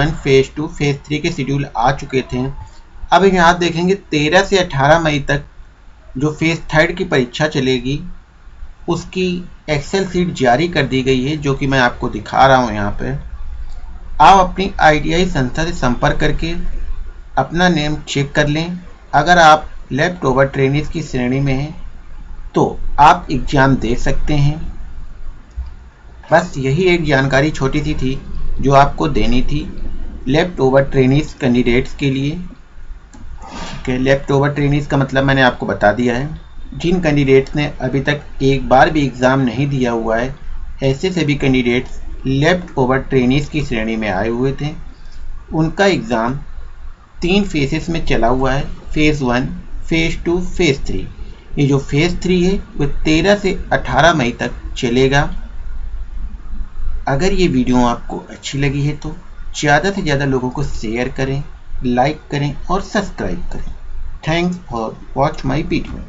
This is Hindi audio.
One phase two phase three के शेड्यूल आ चुके थे। अब यहाँ देखेंगे तेरह से अठारह मई तक जो फ़ेज़ थर्ड की परीक्षा चलेगी, उसकी एक्सेल सीट जारी कर दी गई है, जो कि मैं आपको दिखा रहा हूँ यहाँ पर आप अपनी आईटीआई संस्था से संपर्क करके अपना नेम चेक कर लें। अगर आप लेफ़्ट ओवर की श्रेणी में हैं तो आप एग्ज़ाम दे सकते हैं। बस यही एक जानकारी छोटी सी थी, जो आपको देनी थी। लेफ़्ट ओवर ट्रेनिस कैंडिडेट्स के लिए। कि लेफ़्ट ओवर ट्रेनिस का मतलब मैंने आपको बता दिया है। जिन कैंडिडेट्स ने अभी तक एक बार भी एग्ज़ाम नहीं दिया हुआ है, ऐसे सभी कैंडिडेट्स लेफ़्ट ओवर ट्रेनिस की श्रेणी में आए हुए थे। उनका एग्ज़ाम तीन फेसेस में चला हुआ है phase one phase two phase three ये जो फ़ेज़ थ्री है, वो तेरह से अठारह मई तक चलेगा। अगर ये वीडियो आपको अच्छी लगी है तो ज़्यादा से ज़्यादा लोगों को शेयर करें लाइक करें और सब्सक्राइब करें. Thanks for watch my video